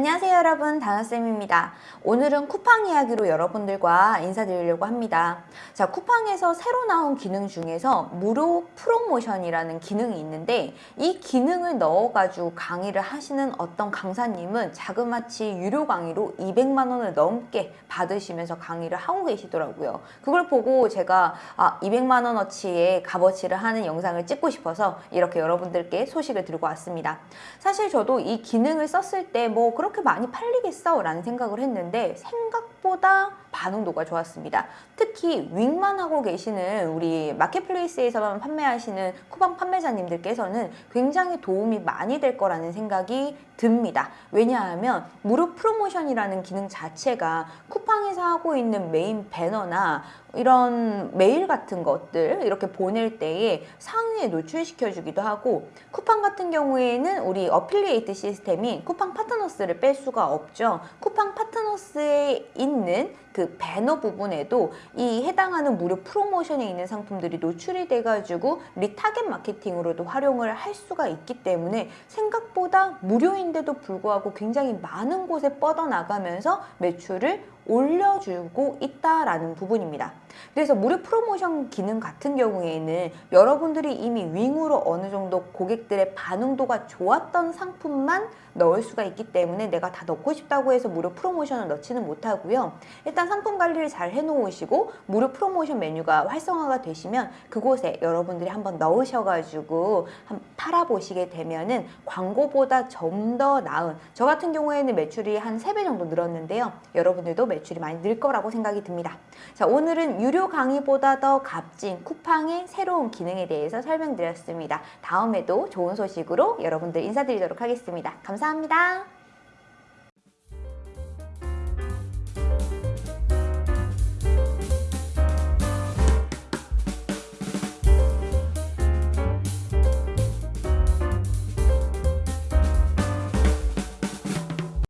안녕하세요 여러분. 다나쌤입니다. 오늘은 쿠팡 이야기로 여러분들과 인사드리려고 합니다. 자 쿠팡에서 새로 나온 기능 중에서 무료 프로모션이라는 기능이 있는데 이 기능을 넣어가지고 강의를 하시는 어떤 강사님은 자그마치 유료 강의로 200만원을 넘게 받으시면서 강의를 하고 계시더라고요. 그걸 보고 제가 아 200만원어치의 값어치를 하는 영상을 찍고 싶어서 이렇게 여러분들께 소식을 들고 왔습니다. 사실 저도 이 기능을 썼을 때뭐 그렇게 많이 팔리겠어? 라는 생각을 했는데 생각보다 반응도가 좋았습니다. 특히 윙만 하고 계시는 우리 marketplace에서만 판매하시는 쿠팡 판매자님들께서는 굉장히 도움이 많이 될 거라는 생각이 듭니다. 왜냐하면 무료 프로모션이라는 기능 자체가 쿠팡에서 하고 있는 메인 배너나 이런 메일 같은 것들 이렇게 보낼 때에 상위에 노출시켜 주기도 하고 쿠팡 같은 경우에는 우리 affiliate 시스템인 쿠팡 파트너스를 뺄 수가 없죠. 쿠팡 파트너스에 있는 그 배너 부분에도 이 해당하는 무료 프로모션에 있는 상품들이 노출이 돼가지고 retarget 마케팅으로도 활용을 할 수가 있기 때문에 생각보다 무료인데도 불구하고 굉장히 많은 곳에 뻗어나가면서 매출을 올려주고 있다라는 부분입니다. 그래서 무료 프로모션 기능 같은 경우에는 여러분들이 이미 윙으로 어느 정도 고객들의 반응도가 좋았던 상품만 넣을 수가 있기 때문에 내가 다 넣고 싶다고 해서 무료 프로모션을 넣지는 못하고요. 일단 상품 관리를 잘 해놓으시고 무료 프로모션 메뉴가 활성화가 되시면 그곳에 여러분들이 한번 넣으셔가지고 한번 팔아보시게 되면은 광고보다 좀 더 나은 저 같은 경우에는 매출이 한 3배 정도 늘었는데요. 여러분들도 매출이 많이 늘 거라고 생각이 듭니다. 자 오늘은 유료 강의보다 더 값진 쿠팡의 새로운 기능에 대해서 설명드렸습니다. 다음에도 좋은 소식으로 여러분들 인사드리도록 하겠습니다. 감사합니다.